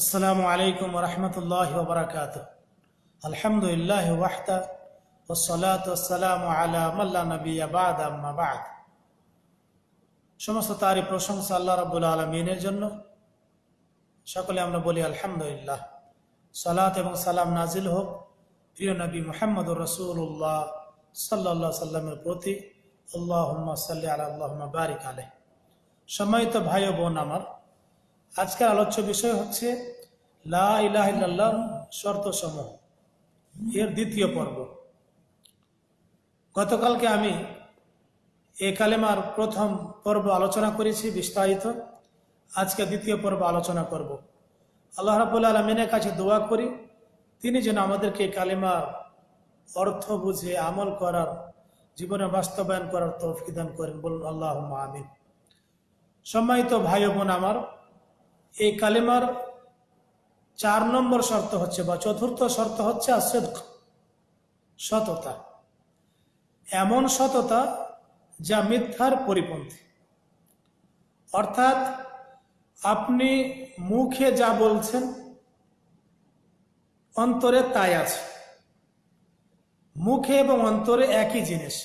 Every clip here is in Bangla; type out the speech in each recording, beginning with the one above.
আসসালামু আলাইকুম রহমতুল্লাহ ববরকাত আলহামদুলিল্লাহ ওয়াহদা ওসলাতাম আলা মাল্লা নবী আবাদ সমস্ত তারই প্রশংসা আল্লাহ রাবুল আলমিনের জন্য। সকলে আমরা বলি আলহামদুলিল্লাহ। সালাত এবং সালাম নাজিল হোক প্রিয় নবী মোহাম্মদুর রসুল্লাহ সাল্লা সাল্লামের প্রতি। আল্লাহ সাল্লি আল্লাহ বারিক আলহ সম্মানিত ভাই বোন আমার আজকের আলোচ্য বিষয় হচ্ছে লা ইলাহ ইল্লাল্লাহ শর্ত সমূহ। এর দ্বিতীয় পর্ব। গতকালকে আমি এ কালেমার প্রথম পর্ব আলোচনা করেছি বিস্তারিত। আজকে দ্বিতীয় পর্ব আলোচনা করব। আল্লাহ রাবুল আলমিনের কাছে দোয়া করি, তিনি যেন আমাদেরকে কালেমার অর্থ বুঝে, আমল করার, জীবনে বাস্তবায়ন করার তৌফিক করেন। বলুন আল্লাহ আমিন। সম্মানিত ভাই বোন আমার এই কালেমার চার নম্বর শর্ত হচ্ছে বা চতুর্থ শর্ত হচ্ছে আসেদক সততা। এমন সততা যা মিথ্যার পরিপন্থী। অর্থাৎ আপনি মুখে যা বলছেন, অন্তরে তাই আছে। মুখে এবং অন্তরে একই জিনিস।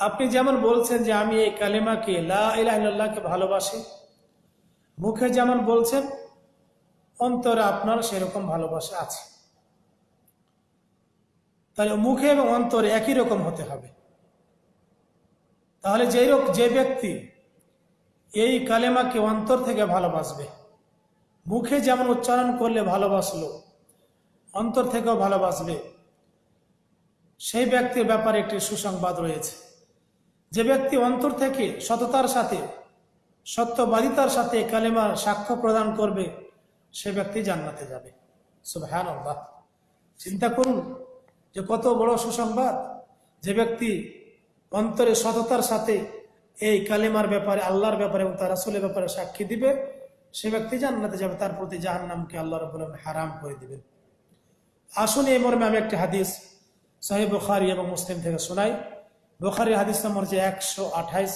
আপনি যেমন বলছেন যে আমি এই কালিমাকে লাহকে ভালোবাসি মুখে যেমন বলছেন, অন্তরে আপনার সেরকম ভালোবাসা আছে। তাহলে মুখে এবং অন্তরে একই রকম হতে হবে। তাহলে যেই যে ব্যক্তি এই কালেমাকে অন্তর থেকে ভালোবাসবে, মুখে যেমন উচ্চারণ করলে ভালোবাসলো, অন্তর থেকেও ভালোবাসবে, সেই ব্যক্তির ব্যাপারে একটি সুসংবাদ রয়েছে। যে ব্যক্তি অন্তর থেকে সততার সাথে সত্যবাদিতার সাথে কালেমার সাক্ষ্য প্রদান করবে, সে ব্যক্তি জান্নাতে যাবে। সুবহান আল্লাহ চিন্তা করুন যে কত বড় সুসংবাদ যে ব্যক্তি অন্তরে সততার সাথে এই কালেমার ব্যাপারে, আল্লাহর ব্যাপারে এবং তার আসলের ব্যাপারে সাক্ষী দিবে, সে ব্যক্তি জান্নাতে যাবে, তার প্রতি জাহান্নামকে আল্লাহ রব হারাম করে দিবেন। আসুন এই মর্মে আমি একটি হাদিস সাহেব বুখারি এবং মুসলিম থেকে শোনাই। বুখারি হাদিস নম্বর যে একশো আঠাইশ।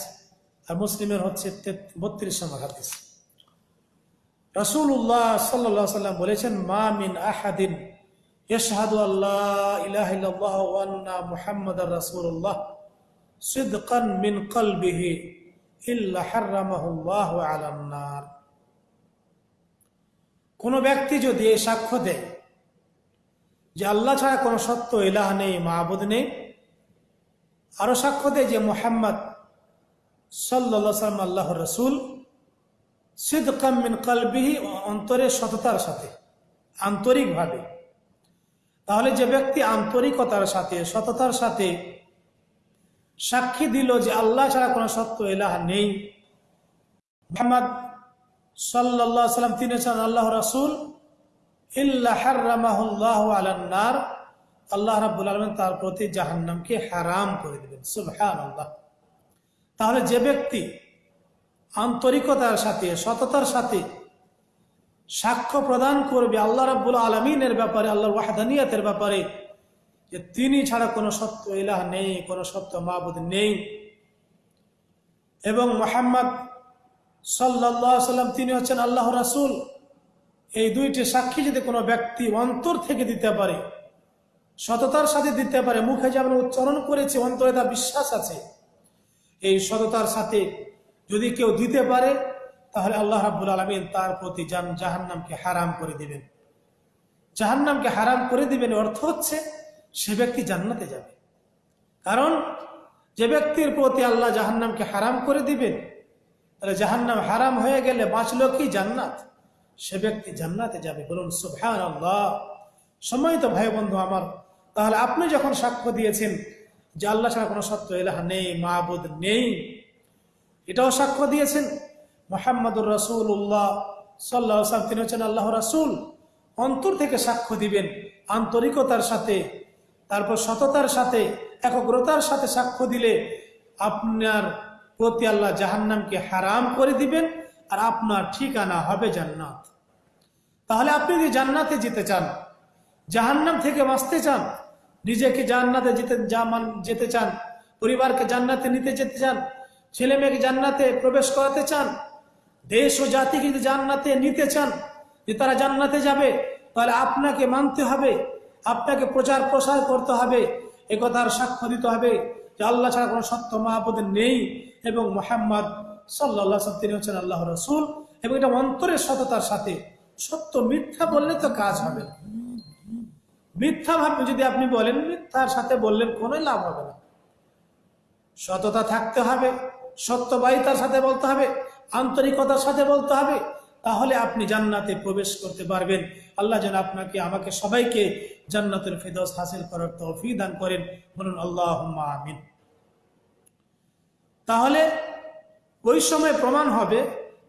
আর মুসলিমের হচ্ছে বত্রিশ নম্বর হাদিস। রসুল্লাহ সাল্লাম বলেছেন, মা মিন আহাদিন ইশহাদু আল্লাহ ইলাহ আন্না মুহাম্মদ রাসুল্লাহ সিদকান মিন কলবিহি ইল্লা হারামাহুল্লাহ আলান্নার কোন ব্যক্তি যদি এই সাক্ষ্য দেয় যে আল্লাহ ছাড়া কোনো সত্য ইলাহ নেই মাহবুদ নেই, আরও সাক্ষ্য দেয় যে মোহাম্মদ সাল্লা সাল্লাম আল্লাহ রসুল সিদ্কাম মিন কালবিহি অন্তরে সততার সাথে, আন্তরিকভাবে। তাহলে যে ব্যক্তি আন্তরিকতার সাথে, সততার সাথে সাক্ষী দিল যে আল্লাহ ছাড়া কোনো সত্য এলাহ নেই, মোহাম্মদ সাল্লাহ সাল্লাম তিনি হচ্ছেন আল্লাহ রাসুল ইল্লাহ আলান্নার আল্লাহ রাবুল আলমেন তার প্রতি জাহান্নামকে হারাম করে দিলেন সুবহান তাহলে যে ব্যক্তি আন্তরিকতার সাথে, সততার সাথে সাক্ষ্য প্রদান করবে আল্লাহ রাব্বুল আলমিনের ব্যাপারে, আল্লাহর ওয়াহাদানিয়াতের ব্যাপারে, যে তিনি ছাড়া কোনো সত্য ইলাহ নেই, কোনো সত্য মাহবুদ নেই। এবং মোহাম্মদ সাল্লাহ সাল্লাম তিনি হচ্ছেন আল্লাহ রাসুল। এই দুইটি সাক্ষী যদি কোনো ব্যক্তি অন্তর থেকে দিতে পারে, সততার সাথে দিতে পারে, মুখে যেমন উচ্চারণ করেছে, অন্তরে তা বিশ্বাস আছে এই সততার সাথে যদি কেউ দিতে পারে, তাহলে আল্লাহ রাবুল আলমিন তার প্রতি যান জাহান্নামকে হারাম করে দিবেন। জাহান্নামকে হারাম করে দিবেন অর্থ হচ্ছে সে ব্যক্তি জান্নাতে যাবে। কারণ যে ব্যক্তির প্রতি আল্লাহ জাহান্নামকে হারাম করে দিবেন, তাহলে জাহান্নাম হারাম হয়ে গেলে বাঁচল কি জান্নাত? সে ব্যক্তি জান্নাতে যাবে। বলুন সুভান আল্লাহ সময় তো ভাই বন্ধু আমার, তাহলে আপনি যখন সাক্ষ্য দিয়েছেন যে আল্লাহ ছাড়া কোনো সত্য এলাহা নেই মাহবুদ নেই। এটাও সাক্ষ্য দিয়েছেন মোহাম্মদুর রসুল্লাহ সাল্লাহ সাহেব তিনি হচ্ছেন আল্লাহ রাসুল। অন্তর থেকে সাক্ষ্য দিবেন আন্তরিকতার সাথে, তারপর সততার সাথে, একগ্রতার সাথে সাক্ষ্য দিলে আপনার প্রতি আল্লাহ জাহান্নামকে হারাম করে দিবেন আর আপনার ঠিকানা হবে জান্নাত। তাহলে আপনি যদি জান্নাতে যেতে চান, জাহান্নাম থেকে বাঁচতে চান নিজেকে জান্নাতে যেতে যেতে চান, পরিবারকে জান্নাতে নিতে যেতে চান, ছেলে মেয়েকে জান্নাতে প্রবেশ করাতে চান, দেশ ও জাতিকে যদি জান্নাতে নিতে চান যে তারা জান্নাতে যাবে, তাহলে আপনাকে মানতে হবে, আপনাকে প্রচার প্রসার করতে হবে, এ কথার সাক্ষ্য দিতে হবে যে আল্লাহ ছাড়া কোনো সত্য মহাপদ নেই এবং মোহাম্মদ সাল্লাহ তিনি হচ্ছেন আল্লাহ রসুল এবং এটা অন্তরের সততার সাথে, সত্য মিথ্যা বললে তো কাজ হবে না। মিথ্যা ভাবে যদি আপনি বলেন, মিথ্যার সাথে বললেন কোনো লাভ হবে না। সততা থাকতে হবে, সত্যবাহিতার সাথে বলতে হবে, আন্তরিকতার সাথে বলতে হবে, তাহলে আপনি জান্নাতে প্রবেশ করতে পারবেন। আল্লাহ যেন আপনাকে, আমাকে সবাইকে জান্নাতের ফেদস হাসিল করার তৌফি দান করেন। বলুন আল্লাহ আমিন। তাহলে ওই সময় প্রমাণ হবে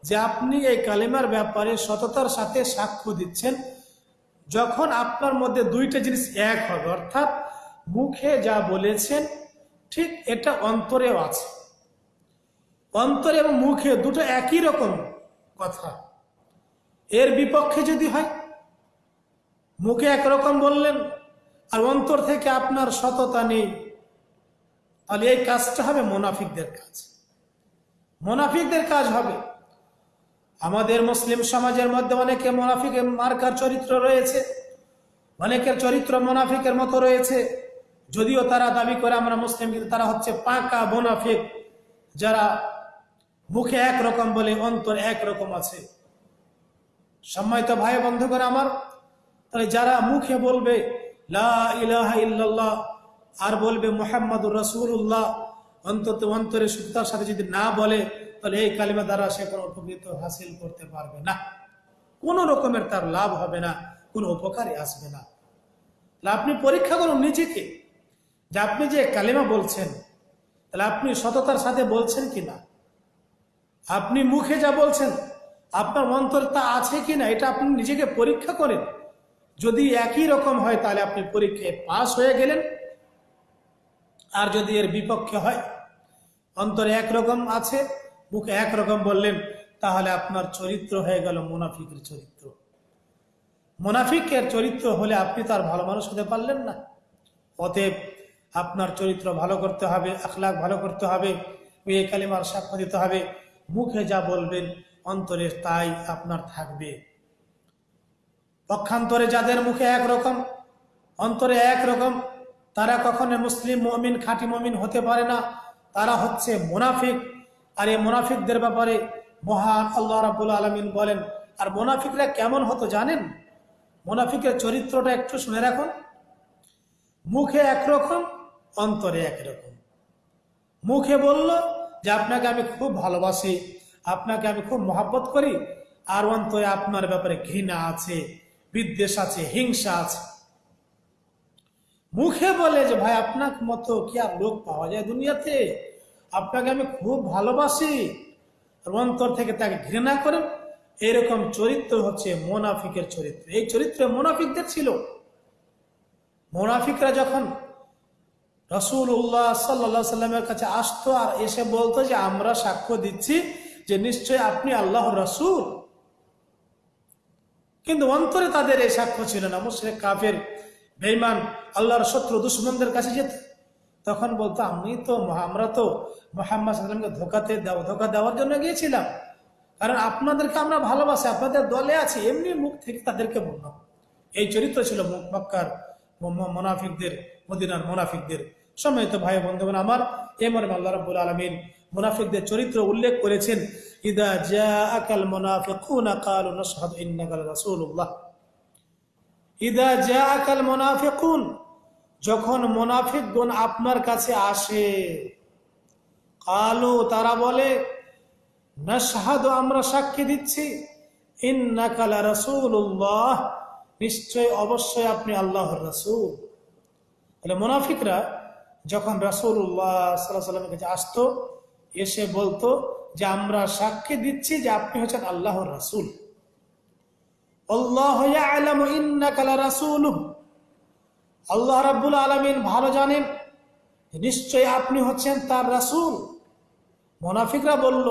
যে আপনি এই কালেমার ব্যাপারে সততার সাথে সাক্ষ্য দিচ্ছেন। যখন আপনার মধ্যে দুইটা জিনিস এক হবে, অর্থাৎ মুখে যা বলেছেন, ঠিক এটা অন্তরেও আছে। অন্তরে এবং মুখে দুটো একই রকম কথা। এর বিপক্ষে যদি হয়, মুখে একরকম বললেন, আর অন্তর থেকে আপনার সততা নেই, তাহলে এই কাজটা হবে মোনাফিকদের কাজ। মোনাফিকদের কাজ হবে আমাদের মুসলিম সমাজের মধ্যে অনেকে মোনাফিকের মার্কার চরিত্র রয়েছে। অনেকের চরিত্র মোনাফিকের মতো রয়েছে। যদিও তারা দাবি করে আমরা মুসলিম, কিন্তু তারা হচ্ছে পাকা মোনাফিক, যারা মুখে একরকম বলে অন্তর একরকম আছে। সম্মানিত ভাই বন্ধু করে আমার, তাহলে যারা মুখে বলবে ইল্লাল্লাহ আর বলবে মোহাম্মদুর রসুল্লাহ অন্তত অন্তরে সুতার সাথে যদি না বলে তাহলে এই কালিমা দ্বারা সে কোনো উপকৃত হাসিল করতে পারবে না। কোনো রকমের তার লাভ হবে না, কোনো উপকারে আসবে না। তাহলে আপনি পরীক্ষা করুন নিজেকে যে আপনি যে কালিমা বলছেন, তাহলে আপনি সততার সাথে বলছেন কি না? আপনি মুখে যা বলছেন, আপনার অন্তর তা আছে কি না, এটা আপনি নিজেকে পরীক্ষা করেন। যদি একই রকম হয়, তাহলে আপনি পরীক্ষায় পাশ হয়ে গেলেন। আর যদি এর বিপক্ষে হয়, অন্তরে একরকম আছে মুখে একরকম বললেন, তাহলে আপনার চরিত্র হয়ে গেল মোনাফিকের চরিত্র। মোনাফিকের চরিত্র হলে আপনি তার ভালো মানুষ হতে পারলেন না। অতএব আপনার চরিত্র ভালো করতে হবে, আখলাখ ভালো করতে হবে, মেয়ে কালিমার সাক্ষ্য দিতে হবে। মুখে যা বলবেন, অন্তরে তাই আপনার থাকবে। পক্ষান্তরে যাদের মুখে একরকম অন্তরে একরকম তারা কখনো মুসলিম মমিন, খাঁটি মমিন হতে পারে না। তারা হচ্ছে মুনাফিক। আর এই মুনাফিকদের ব্যাপারে মহান আল্লাহ রাবুল আলমিন বলেন, আর মোনাফিকরা কেমন হতো জানেন? মোনাফিকের চরিত্রটা একটু শুনে রাখুন। মুখে একরকম, অন্তরে একরকম। মুখে বলল যে, আপনাকে আমি খুব ভালোবাসি, আপনাকে আমি খুব মহাব্বত করি, আর অন্তরে আপনার ব্যাপারে ঘৃণা আছে, বিদ্বেষ আছে, হিংসা আছে। মুখে বলে যে, ভাই, আপনার মতো কি আর লোক পাওয়া যায় দুনিয়াতে? আপনাকে আমি খুব ভালোবাসি। অন্তর থেকে তাকে ঘৃণা করেন এরকম চরিত্র হচ্ছে মোনাফিকের চরিত্র। এই চরিত্র মোনাফিকদের ছিল। মোনাফিকরা যখন রসুল উল্লাহ সাল্লা সাল্লামের কাছে আসতো আর এসে বলতো যে, আমরা সাক্ষ্য দিচ্ছি যে নিশ্চয় আপনি আল্লাহ রসুল। কিন্তু অন্তরে তাদের এই সাক্ষ্য ছিল না। মুসলিম কাফের বেইমান আল্লাহর শত্রু, দুশ্মনদের কাছে যেত। তখন বলতো, আমি তো আমরা তো মোহাম্মদ সাল্লামকে ধোকাতে দেওয়া, ধোকা দেওয়ার জন্য গিয়েছিলাম। কারণ আপনাদেরকে আমরা ভালোবাসি, আপনাদের দলে আছি, এমনি মুখ থেকে তাদেরকে বললাম এই চরিত্র ছিল মক্কার মোনাফিকদের, মদিনার মোনাফিকদের। সম্মানিত ভাই বন্ধুগণ, আমার এ মনে আল্লাহ রব্বুল আলমিন মুনাফিকদের চরিত্র উল্লেখ করেছেন, ইদা জা আকাল মুনাফিকুনা কালু ইদা জা আকাল মুনাফিকুন যখন মুনাফিকগণ আপনার কাছে আসে, কালো তারা বলে না নাশহাদু, আমরা সাক্ষী দিচ্ছি। ইন্নাকা রাসূলুল্লাহ, নিশ্চয় অবশ্যই আপনি আল্লাহর রাসূল। তাহলে মোনাফিকরা যখন রাসূলুল্লাহ সাল্লাল্লাহু আলাইহি সাল্লামের কাছে আসতো, এসে বলতো যে, আমরা সাক্ষী দিচ্ছি যে, আপনি হচ্ছেন আল্লাহর রাসুল। আল্লাহ রাবুল আলমিন ভালো জানেন? নিশ্চয় আপনি হচ্ছেন তার রাসুল। মোনাফিকরা বলল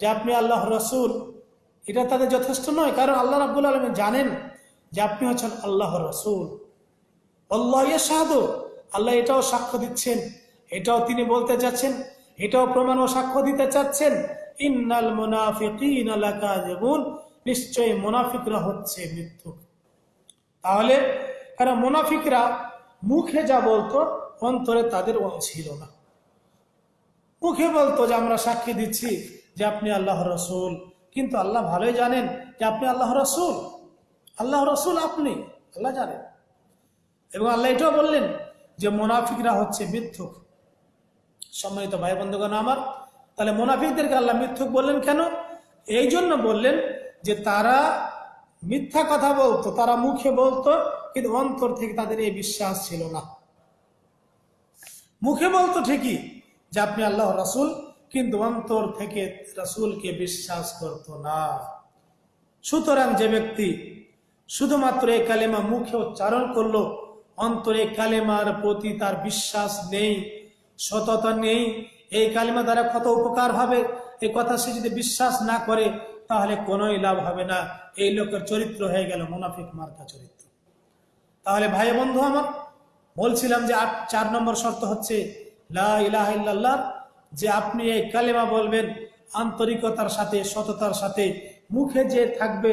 যে আপনি আল্লাহ রাসুল। এটা তাদের যথেষ্ট নয়, কারণ আল্লাহ রাবুল আলমিন জানেন যে আপনি হচ্ছেন আল্লাহ রসুল। আল্লাহ সাহাদ আল্লাহ এটাও সাক্ষ্য দিচ্ছেন, এটাও তিনি বলতে যাচ্ছেন এটাও প্রমাণ ও সাক্ষ্য দিতে চাচ্ছেন, ইন্নাল মুনাফিকিন নিশ্চয়ই মোনাফিকরা হচ্ছে মৃত্যু তাহলে, কারণ মোনাফিকরা মুখে যা বলতো, অন্তরে তাদের ছিল না। মুখে বলতো যে, আমরা সাক্ষী দিচ্ছি যে আপনি আল্লাহ রসুল। কিন্তু আল্লাহ ভালোই জানেন যে আপনি আল্লাহ রসুল। আল্লাহ রসুল আপনি, আল্লাহ জানেন। এবং আল্লাহ এটাও বললেন যে, মোনাফিকরা হচ্ছে মিথ্যুক। সম্মানিত ভাই বন্ধুগণ আমার, তাহলে মোনাফিকদেরকে আল্লাহ মিথ্যুক বললেন কেন? এই জন্য বললেন যে, তারা মিথ্যা কথা বলতো, তারা মুখে বলতো, কিন্তু অন্তর থেকে তাদের এই বিশ্বাস ছিল না। মুখে বলতো ঠিকই যে আপনি আল্লাহ রাসুল, কিন্তু অন্তর থেকে রাসুলকে বিশ্বাস করত না। সুতরাং যে ব্যক্তি শুধুমাত্র এই কালেমা মুখে উচ্চারণ করল, অন্তরে কালেমার প্রতি তার বিশ্বাস নেই, সততা নেই, এই কালেমা দ্বারা কত উপকার হবে এই কথা সে যদি বিশ্বাস না করে তাহলে কোনোই লাভ হবে না। এই লোকের চরিত্র হয়ে গেল মুনাফিক মার্কা চরিত্র। তাহলে ভাই বন্ধু আমার, বলছিলাম যে আট চার নম্বর শর্ত হচ্ছে লা ইলাহা ইল্লাল্লাহ, যে আপনি এই কালেমা বলবেন, আন্তরিকতার সাথে, সততার সাথে, মুখে যে থাকবে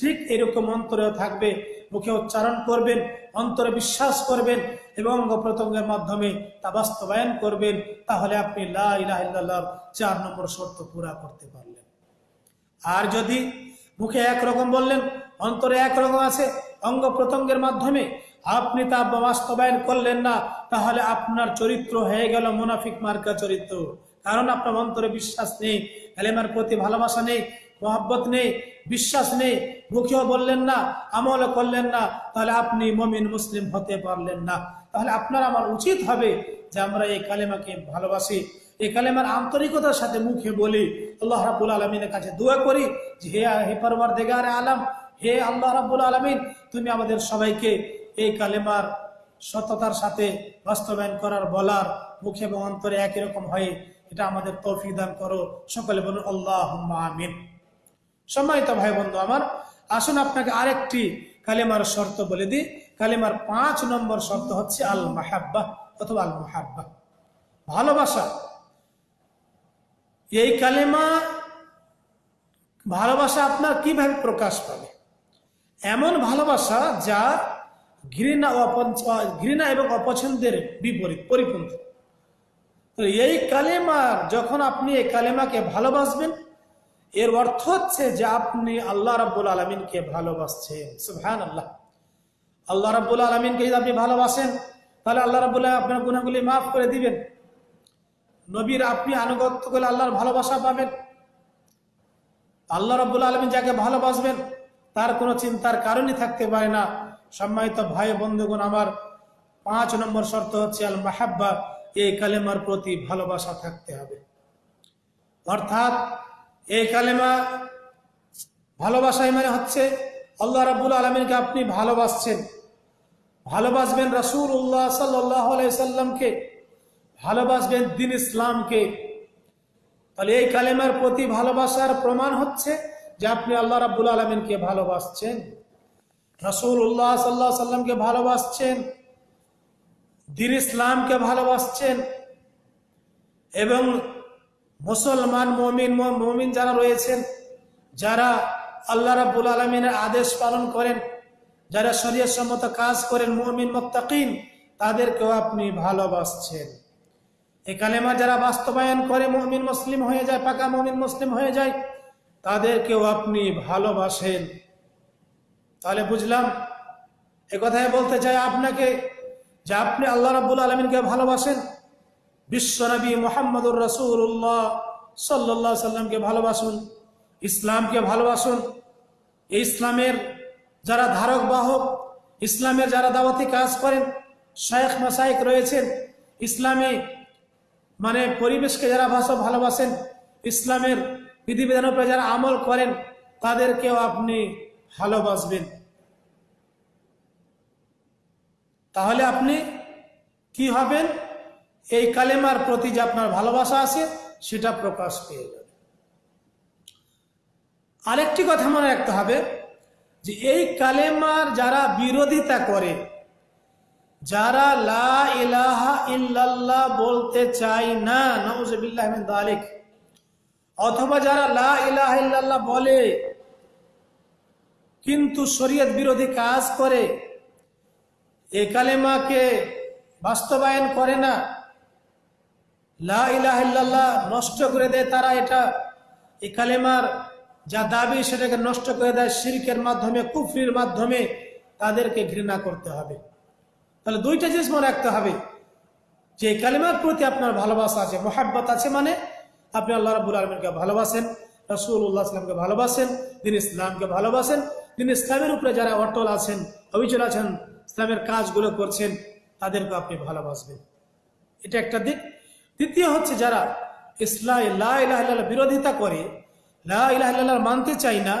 ঠিক এরকম অন্তরেও থাকবে, মুখে উচ্চারণ করবেন, অন্তরে বিশ্বাস করবেন, এবং অঙ্গ প্রত্যঙ্গের মাধ্যমে তা বাস্তবায়ন করবেন, তাহলে আপনি লা ইলাহা চার নম্বর শর্ত পুরা করতে পারলেন। আর যদি মুখে একরকম বললেন, অন্তরে একরকম আছে, অঙ্গ প্রত্যঙ্গের মাধ্যমে আপনি তা বাস্তবায়ন করলেন না, তাহলে আপনার চরিত্র হয়ে গেল মুনাফিক মার্কা চরিত্র। কারণ আপনার অন্তরে বিশ্বাস নেই, কালেমার প্রতি ভালোবাসা নেই, মহাব্বত নেই, বিশ্বাস নেই, মুখেও বললেন না, আমলও করলেন না, তাহলে আপনি মমিন, মুসলিম হতে পারলেন না। তাহলে আপনার আমার উচিত হবে যে আমরা এই কালেমাকে ভালোবাসি। এই কালেমার আন্তরিকতার সাথে মুখে বলি, আল্লাহ রাবুল আলমিনের কাছে দোয়া করি যে, হে হে পরবার দেগারে আলম, হে আল্লাহ রাবুল আলমিন, তুমি আমাদের সবাইকে এই কালেমার সততার সাথে বাস্তবায়ন করার বলার মুখে এবং অন্তরে একই রকম হয়ে এটা আমাদের তৌফিক দান করো। সকলে বলুন আল্লাহ আমিন। সম্মানিত ভাই বন্ধু আমার, আসুন আপনাকে আরেকটি কালেমার শর্ত বলে দিই। কালেমার পাঁচ নম্বর শর্ত হচ্ছে আল মাহাব্বা অথবা আল মাহাব্বা ভালোবাসা এই কালেমা ভালোবাসা আপনার কীভাবে প্রকাশ পাবে? এমন ভালোবাসা যা ঘৃণা ঘৃণা এবং অপছন্দের বিপরীত, পরিপন্থী। এই কালেমার, যখন আপনি এই কালেমাকে ভালোবাসবেন, এর অর্থ হচ্ছে যে আপনি আল্লাহ রাব্বুল আলমিনকে ভালোবাসছেন। আল্লাহ আল্লাহ রাব্বুল আলমিনকে যদি আপনি ভালোবাসেন, তাহলে আল্লাহ রাবুল্লাহ আপনার গুণাগুলি মাফ করে দিবেন। নবীর আপনি আনুগত্য করলে আল্লাহর ভালোবাসা পাবেন। আল্লাহ রব্বুল আলমিন যাকে ভালোবাসবেন, তার কোনো চিন্তার কারণই থাকতে পারে না। সম্মানিত ভাই বন্ধুগণ, আমার পাঁচ নম্বর শর্ত হচ্ছে আল মাহাব্বা এই কালেমার প্রতি ভালোবাসা থাকতে হবে। অর্থাৎ এই কালেমা ভালোবাসাই মানে হচ্ছে আল্লাহ রাবুল আলমিনকে আপনি ভালোবাসছেন। ভালোবাসবেন রাসুল উল্লাহ সাল্লাহ সাল্লামকে। ভালোবাসবেন দিন ইসলামকে। তাহলে এই কালেমার প্রতি ভালোবাসার প্রমাণ হচ্ছে যে আপনি আল্লাহ রাবুল আলমিনকে ভালোবাসছেন। রসুল উল্লাহ সাল্লাহ সাল্লামকে ভালোবাসছেন। দিন ইসলামকে ভালোবাসছেন। এবং মুসলমান, মমিন মমিন যারা রয়েছেন, যারা আল্লাহ রাবুল আলমিনের আদেশ পালন করেন, যারা শরীর সম্মত কাজ করেন, মমিন, মোত্তাকিন, তাদেরকেও আপনি ভালোবাসছেন। এই কালেমা যারা বাস্তবায়ন করে মমিন মুসলিম হয়ে যায়, পাকা মমিন মুসলিম হয়ে যায়, তাদেরকেও আপনি ভালোবাসেন। তাহলে বুঝলাম, এ বলতে চাই আপনাকে যে আপনি আল্লাহ রাবুল আলমিনকে ভালোবাসেন। বিশ্বনবী মোহাম্মদুর রসুল্লাহ সাল্লাহ সাল্লামকে ভালোবাসুন, ইসলামকে ভালোবাসুন। ইসলামের যারা ধারক বাহক, ইসলামের যারা দাওয়াতি কাজ করেন, শায়েখ মাসাইক রয়েছেন, ইসলামে মানে পরিবেশকে যারা ভাষা ভালোবাসেন, ইসলামের বিধিবিধানের উপরে যারা আমল করেন, তাদেরকেও আপনি ভালোবাসবেন। তাহলে আপনি কি হবেন? এই কালেমার প্রতি যে আপনার ভালোবাসা আছে, সেটা প্রকাশ পেয়ে যাবে আরেকটি কথা মনে রাখতে হবে যে, এই কালেমার যারা বিরোধিতা করে যারা লা ইলাহা ইল্লাল্লাহ বলতে চাই না নওজবিল্লাহ দালিক। অথবা যারা লা ইলাহা ইল্লাল্লাহ বলে, কিন্তু শরীয়ত বিরোধী কাজ করে এই কালেমাকে বাস্তবায়ন করে না, লা ইলাহা ইল্লাল্লাহ নষ্ট করে দেয় তারা এটা এই কালেমার যা দাবি সেটাকে নষ্ট করে দেয়, শিরকের মাধ্যমে, কুফরির মাধ্যমে তাদেরকে ঘৃণা করতে হবে। তাহলে দুইটা জিনিস মনে রাখতে হবে। যে কালেমার প্রতি আপনার ভালোবাসা আছে, মোহাব্বত আছে মানে আপনি আল্লাহ রাবুল আলমিনকে ভালোবাসেন রসুল্লাহ ভালোবাসেন, দিন ইসলামকে ভালোবাসেন। দিন ইসলামের উপরে যারা অটল আছেন, অবিচল আছেন, ইসলামের কাজগুলো করছেন, তাদেরকে আপনি ভালোবাসবেন। এটা একটা দিক। দ্বিতীয় হচ্ছে যারা ইসলাম লাহ বিরোধিতা করে লাহ মানতে চাই না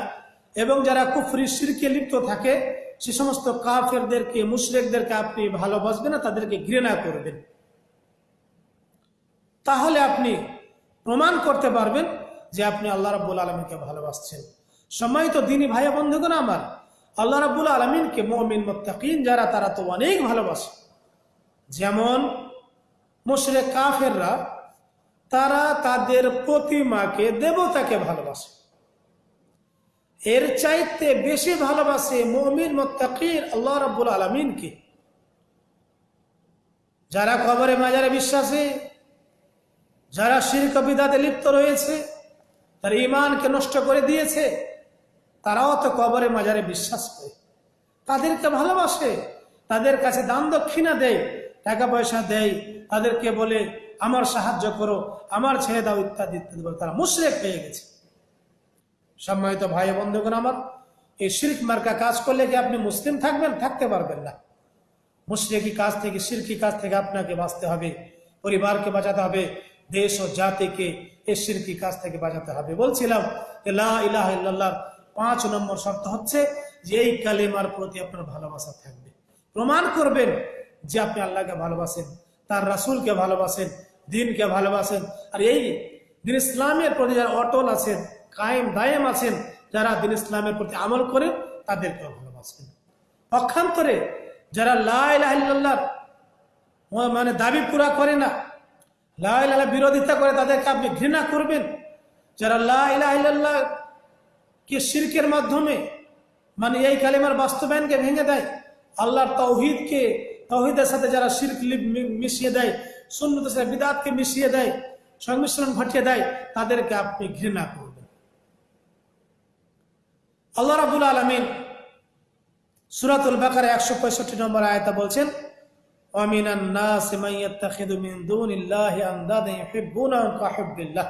এবং যারা কুফরি, শিরকে লিপ্ত থাকে সে সমস্ত কাফেরদেরকে, মুশরেকদেরকে আপনি ভালোবাসবেন না, তাদেরকে ঘৃণা করবেন। তাহলে আপনি প্রমাণ করতে পারবেন যে আপনি আল্লাহ রাব্বুল আলমীকে ভালোবাসছেন। সময় তো দিনই ভাই বন্ধুগণ আমার, আল্লাহ রাব্বুল আলমিনকে মমিন মোত্তাকিন যারা, তারা তো অনেক ভালোবাসে। যেমন মুশরে কাফেররা, তারা তাদের প্রতিমাকে দেবতাকে ভালোবাসে। এর চাইতে বেশি ভালোবাসে মমিন মোত্তাকির আল্লাহ রাব্বুল আলমিনকে। যারা কবরে মাজারে বিশ্বাসী, যারা শিরক বিদাতে লিপ্ত রয়েছে, তার ইমানকে নষ্ট করে দিয়েছে, তারাও তো কবরে মাজারে বিশ্বাস করে। তাদেরকে ভালোবাসে, তাদের কাছে দান দক্ষিণা দেয় টাকা পয়সা দেয়, তাদেরকে বলে, আমার সাহায্য করো, আমার ছেড়ে দাও, ইত্যাদি ইত্যাদি তারা মুশরেক হয়ে গেছে। সম্মানিত ভাই বন্ধুগণ আমার, এই শির্ক মার্কা কাজ করলে কি আপনি মুসলিম থাকবেন? থাকতে পারবেন না। মুশরেকি কাজ থেকে, শিরকি কাজ থেকে আপনাকে বাঁচতে হবে, পরিবারকে বাঁচাতে হবে, দেশ ও জাতিকে এই শিরকি কাজ থেকে বাঁচাতে হবে। বলছিলাম লা ইলাহা ইল্লাল্লাহ, পাঁচ নম্বর শর্ত হচ্ছে যে, এই কালেমার প্রতি আপনার ভালোবাসা থাকবে। প্রমাণ করবেন যে আপনি আল্লাহকে ভালোবাসেন, তার রাসূলকে ভালোবাসেন, দিনকে ভালোবাসেন, আর এই দিন ইসলামের প্রতি যারা অটল আছেন কায়েম দায়েম আছেন, যারা দিন ইসলামের প্রতি আমল করেন তাদেরকেও ভালোবাসবেন পক্ষান্তরে যারা লাহ মানে দাবি পুরা করে না লাহ বিরোধিতা করে, তাদেরকে আপনি ঘৃণা করবেন। যারা লাহ কে শিরকের মাধ্যমে মানে এই কালিমার বাস্তবায়নকে ভেঙে দেয়, আল্লাহর তৌহিদকে, তৌহিদের সাথে যারা শিরক মিশিয়ে দেয়, সুন্নতের সাথে বিদাতকে মিশিয়ে দেয়, সংমিশ্রণ ঘটিয়ে দেয়, তাদেরকে আপনি ঘৃণা করবেন। আল্লাহ রাবুল আলমিন সুরাতুল বাকারে একশো পঁয়ষট্টি নম্বর আয়তা বলছেন ومن الناس من يتخذ من دون الله أندادا يحبونهم كحب الله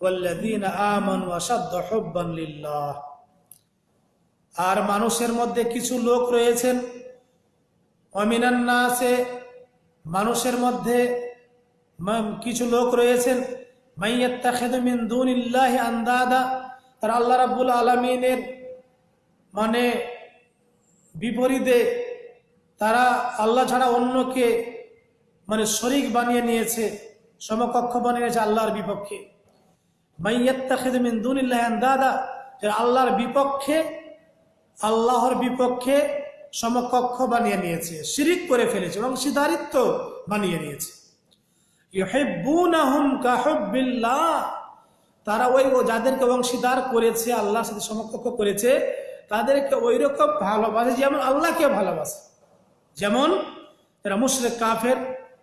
والذين آمنوا أشد حبا لله আর মানুষের মধ্যে কিছু লোক রয়েছেন অমিনান নাসে মানুষের মধ্যে কিছু লোক রয়েছেন মাইয়াত্তাখিদু মিন দুনিল্লাহি আন্দাদা তার আল্লাহ রাব্বুল আলামিনের মানে বিপরীতে তারা আল্লাহ ছাড়া অন্যকে মানে শরিক বানিয়ে নিয়েছে, সমকক্ষ বানিয়েছে আল্লাহর বিপক্ষে। দাদা আল্লাহর বিপক্ষে আল্লাহর বিপক্ষে সমকক্ষ বানিয়ে নিয়েছে, শিরিক করে ফেলেছে এবং সিদ্ধারিত্ব বানিয়ে নিয়েছে। তারা ওই যাদেরকে অংশীদার করেছে, আল্লাহর সাথে সমকক্ষ করেছে, তাদেরকে ওই রকম ভালোবাসে যেমন আল্লাহকে ভালোবাসে। যেমন যারা মুশরেক, কাফের,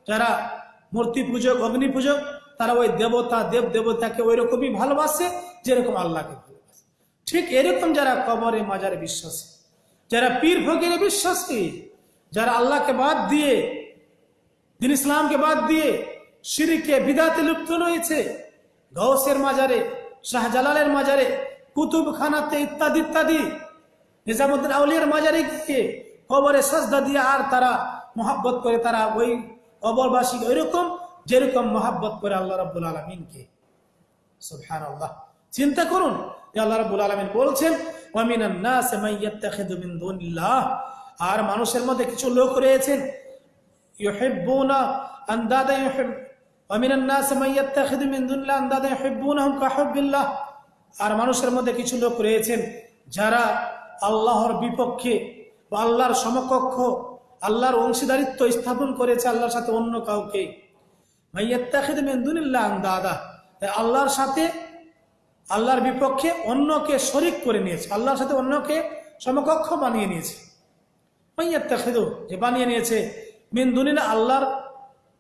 যারা মূর্তি পূজক, অগ্নি পূজক তারা ওই দেবতা, দেব দেবতাকে ওই রকমই ভালোবাসে যেরকম আল্লাহকে ভালোবাসে। ঠিক এরকম যারা কবরে মাজারে বিশ্বাসী, যারা পীর ফকিরে বিশ্বাসী, যারা আল্লাহকে বাদ দিয়ে, দিন ইসলামকে বাদ দিয়ে সিঁড়িকে বিদাতে লুপ্ত রয়েছে গৌসের মাজারে, শাহজালালের মাজারে, কুতুবখানাতে ইত্যাদি ইত্যাদি। নিজামুদ্দিন আউলিয়ার মাজারে গিয়ে কবরে সাজদা দিয়ে আর তারা মহাব্বত করে, তারা ওই কবরবাসী ওই রকম যেরকম মহাব্বত করে আল্লাহ রাবুল আলমিনকে। সুবহান আল্লাহ চিন্তা করুন আল্লাহ রাবুল আলমিন বলছেন আর মানুষের মধ্যে কিছু লোক রয়েছেন আর মানুষের মধ্যে কিছু লোক রয়েছেন যারা আল্লাহর বিপক্ষে বা আল্লাহর সমকক্ষ, আল্লাহর অংশীদারিত্ব স্থাপন করেছে আল্লাহর সাথে অন্য কাউকে। দাদা আল্লাহর সাথে, আল্লাহর বিপক্ষে অন্যকে শরিক করে নিয়েছে, আল্লাহর সাথে অন্যকে সমকক্ষ বানিয়ে নিয়েছে। মাইয়াত্তা খেদো যে বানিয়ে নিয়েছে মিন দুনিনা আল্লাহর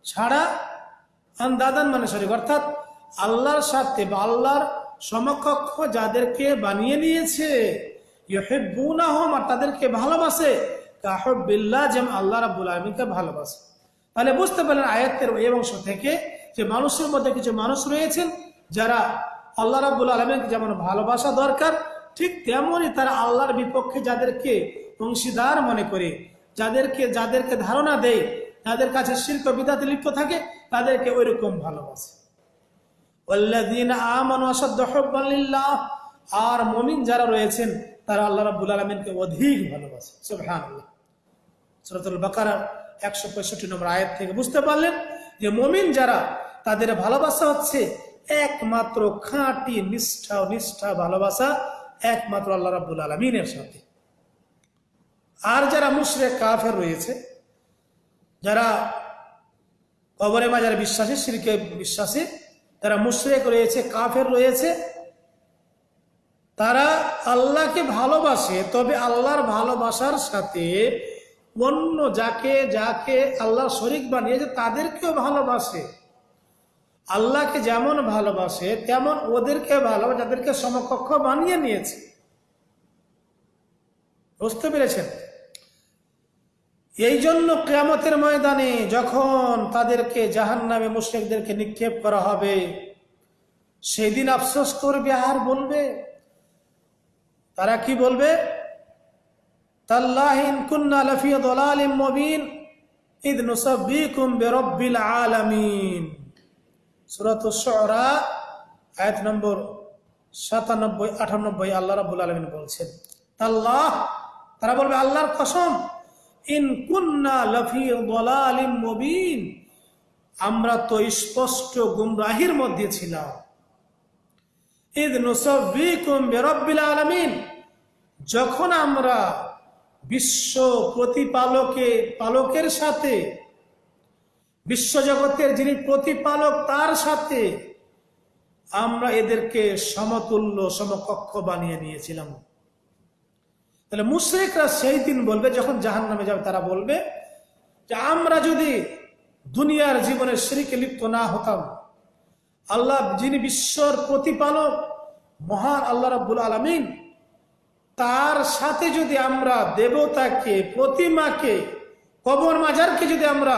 ছাড়া আন্দাদান মানে শরীর। অর্থাৎ আল্লাহর সাথে বা আল্লাহর সমকক্ষ যাদেরকে বানিয়ে নিয়েছে ইহেবুনাহম আর তাদেরকে ভালোবাসে কাহবিল্লাহ যেমন আল্লাহ রাবুল আলমীকে ভালোবাসে। তাহলে বুঝতে পারলেন আয়াতের এই অংশ থেকে যে মানুষের মধ্যে কিছু মানুষ রয়েছেন যারা আল্লাহ রাবুল আলমীকে যেমন ভালোবাসা দরকার, ঠিক তেমনই তারা আল্লাহর বিপক্ষে যাদেরকে অংশীদার মনে করে, যাদেরকে যাদেরকে ধারণা দেয় তাদের কাছে শিল্প বিদাতে লিপ্ত থাকে তাদেরকে ওই রকম ভালোবাসে আর মমিন যারা রয়েছেন, তারা আল্লাহ রাবুল আলমিনকে অধিক ভালোবাসে। বাকার একশো পঁয়ষট্টি নম্বর আয়ের থেকে বুঝতে পারলেন যে মমিন যারা, তাদের ভালোবাসা হচ্ছে একমাত্র খাঁটি, নিষ্ঠা নিষ্ঠা ভালোবাসা একমাত্র আল্লাহ রাবুল আলমিনের সাথে। আর যারা মুশরে কাফের রয়েছে, যারা কবরে মাজার বিশ্বাসী, সিরকে বিশ্বাসী, তারা মুশরেক রয়েছে, কাফের রয়েছে। তারা আল্লাহকে ভালোবাসে, তবে আল্লাহর ভালোবাসার সাথে অন্য যাকে যাকে আল্লাহ শরিক বানিয়েছে, তাদেরকেও ভালোবাসে। আল্লাহকে যেমন ভালোবাসে, তেমন ওদেরকে ভালোবাসে, যাদেরকে সমকক্ষ বানিয়ে নিয়েছে। বুঝতে পেরেছেন? এই জন্য কেয়ামতের ময়দানে যখন তাদেরকে জাহান নামে মুশ্রিকদেরকে নিক্ষেপ করা হবে, সেদিন আফসোস করবে আর বলবে, তারা কি বলবে? মুবিন আয়াত নম্বর 97 98 আল্লাহ বলছেন। তাল্লাহ, তারা বলবে, আল্লাহর কসম আমরা তো স্পষ্ট গুমরাহির মধ্যে ছিলাম। নুসাব্বিকুম বিরাব্বিল আলামিন। যখন আমরা বিশ্ব প্রতিপালকে, পালকের সাথে বিশ্বজগতের যিনি প্রতিপালক, তার সাথে আমরা এদেরকে সমতুল্য, সমকক্ষ বানিয়ে নিয়েছিলাম। তাহলে মুশ্রিকরা সেই দিন বলবে, যখন জাহান নামে যাবে, তারা বলবে যে, আমরা যদি দুনিয়ার জীবনে শ্রীকে লিপ্ত না হতাম, আল্লাহ যিনি বিশ্বর প্রতিপালক, মহান আল্লাহ রাব্বুল আলমিন, তার সাথে যদি আমরা দেবতাকে, প্রতিমাকে, কবর মাজারকে যদি আমরা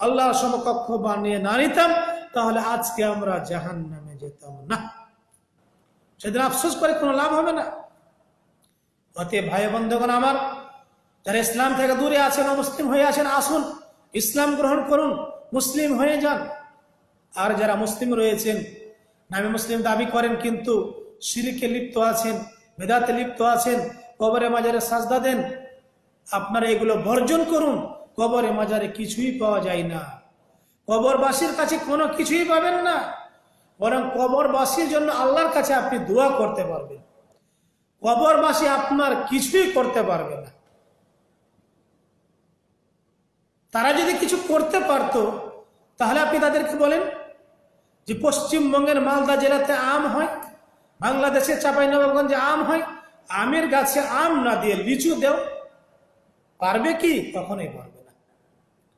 আল্লাহর সমকক্ষ বানিয়ে না নিতাম, তাহলে আজকে আমরা জাহান নামে যেতাম না। সেদিন আফসোস করে কোনো লাভ হবে না। অতে ভাই বন্ধুগণ আমার, যারা ইসলাম থেকে দূরে আছেন মুসলিম হয়ে আছেন, আসুন, ইসলাম গ্রহণ করুন, মুসলিম হয়ে যান। আর যারা মুসলিম রয়েছেন, নামে মুসলিম দাবি করেন, কিন্তু সিরিকে লিপ্ত আছেন, বেদাতে লিপ্ত আছেন, কবরে মাজারে সাজদা দেন, আপনারা এগুলো বর্জন করুন, কবরে মাজারে কিছুই পাওয়া যায় না। কবরবাসীর কাছে কোনো কিছুই পাবেন না, বরং কবরবাসীর জন্য আল্লাহর কাছে আপনি দোয়া করতে পারবেন। কবরবাসী আপনার কিছুই করতে পারবে না। তারা যদি কিছু করতে পারতো, তাহলে আপনি তাদেরকে বলেন যে পশ্চিমবঙ্গের মালদা জেলাতে আম হয়, বাংলাদেশের চাঁপাইনবাবগঞ্জে আম হয়, আমের গাছে আম না দিয়ে লিচু দেও, পারবে কি? কখনোই পারবে না।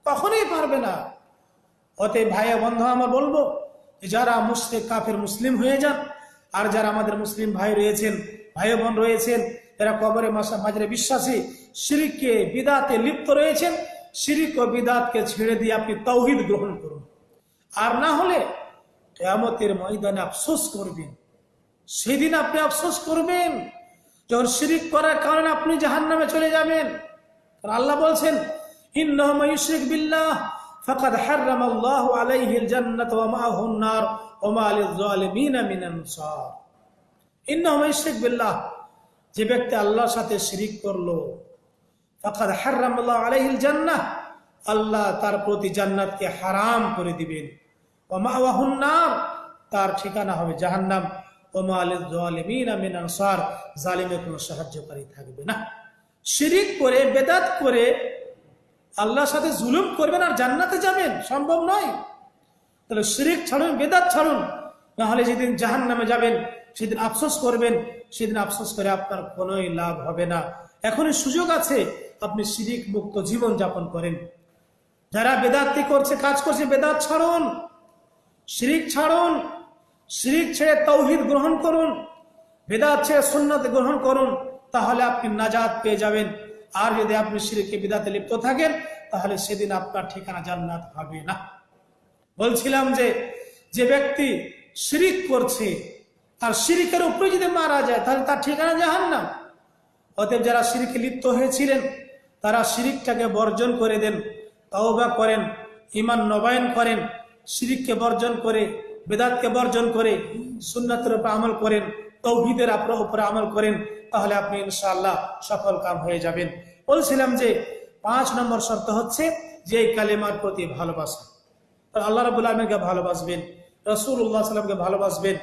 কখনোই পারবে না। অতএব ভাই বন্ধু, আমার বলব যারা মুসলিম, কাফের মুসলিম হয়ে যান, আর যারা আমাদের মুসলিম ভাই রয়েছেন ভাই বোন রয়েছেন, যারা কবরে মাঝরে বিশ্বাসী সিরিককে বিদাতে লিপ্ত রয়েছেন সিরিক ও বিদাতকে ছেড়ে দিয়ে আপনি তৌহিদ গ্রহণ করুন। আর না হলে কেয়ামতের ময়দানে আফসোস করবেন। সেদিন আপনি আফসোস করবেন, যখন শিরিক করার কারণে আপনি জাহান নামে চলে যাবেন। আল্লাহ বলছেন, ইন্নাহুম ইউশরিক বিল্লাহ, ফাকাদ হাররামাল্লাহু আলাইহিল জান্নাত ওয়া মাআহুন নার ওয়া মা লিয-যালিমিনা মিন আনসার ইন্নাহুম ইউশরিক বিল্লাহ। যে ব্যক্তি আল্লাহর সাথে শিরিক করল, ফাকাদ হাররামাল্লাহু আলাইহিল জান্নাহ, আল্লাহ তার প্রতি জান্নাতকে হারাম করে দিবেন। নার, তার ঠিকানা হবে জাহান্নাম। জালিমের কোনো সাহায্যকারী থাকবে না। শিরিক করে করে, আল্লাহর সাথে জুলুম করবেন আর জান্নাতে যাবেন, সম্ভব নয়। তাহলে শিরিক ছাড়ুন, বেদাত ছাড়ুন। নাহলে যেদিন জাহান নামে যাবেন, সেদিন আফসোস করবেন, সেদিন আফসোস করে আপনার কোনোই লাভ হবে না। এখনই সুযোগ আছে, আপনি শিরিক মুক্ত জীবন যাপন করেন। যারা বেদাতি করছে, কাজ করছে, বেদাত ছাড়ুন, শিরিক ছাড়ুন, শিরিক ছেড়ে তৌহিদ গ্রহণ করুন, বেদাত ছেড়ে সুন্নত গ্রহণ করুন, তাহলে আপনি নাজাদ পেয়ে যাবেন। আর যদি আপনি শিরিকে বিদাতে লিপ্ত থাকেন, তাহলে সেদিন আপনার ঠিকানা জান্নাত হবে না। বলছিলাম যে যে ব্যক্তি শিরিক করছে, আর শিরিকের উপরে যদি মারা যায়, তাহলে তার ঠিকানা জাহান না অতএব যারা শিরিকে লিপ্ত হয়েছিলেন, তারা শিরিকটাকে বর্জন করে দেন, তওবা করেন ইমান নবায়ন করেন, শিরিককে বর্জন করে, বেদাতকে বর্জন করে, সুন্নাতের উপর আমল করেন, তৌহিদের আপনার উপরে আমল করেন, তাহলে আপনি ইনশাআল্লাহ সফল কাম হয়ে যাবেন। বলছিলাম যে, পাঁচ নম্বর শর্ত হচ্ছে যে এই কালেমার প্রতি ভালোবাসা। আল্লাহ রাবুল আলমীকে ভালোবাসবেন। রসুল্লাহ সাল্লামকে ভালোবাসবেন,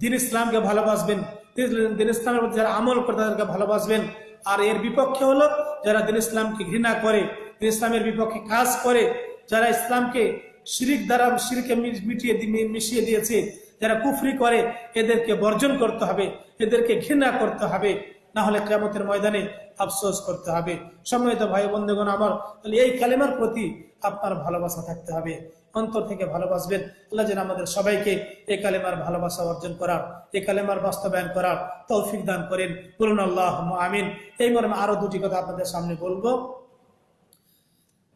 দিন ইসলামকে ভালোবাসবেন, দিন- ইসলামের প্রতি যারা আমল করে তাদেরকে ভালোবাসবেন। আর এর বিপক্ষে হলো যারা দিন ইসলামকে ঘৃণা করে, দিন ইসলামের বিপক্ষে কাজ করে, যারা ইসলামকে শিরিক দ্বারা শিরিকে মিটিয়ে মিশিয়ে দিয়েছে, যারা কুফরি করে, এদেরকে বর্জন করতে হবে, এদেরকে ঘৃণা করতে হবে। না হলে কেমতের ময়দানে আফসোস করতে হবে। সম্মানিত ভাই বন্ধুগণ, আমার তাহলে এই কালেমার প্রতি আপনার ভালোবাসা থাকতে হবে। অন্তর থেকে ভালোবাসবেন। আল্লাহ যেন আমাদের সবাইকে এই কালেমার ভালোবাসা অর্জন করার এই কালেমার বাস্তবায়ন করার তৌফিক দান করেন। বলুন আল্লাহ আমিন। এই মর্মে আরও দুটি কথা আপনাদের সামনে বলব।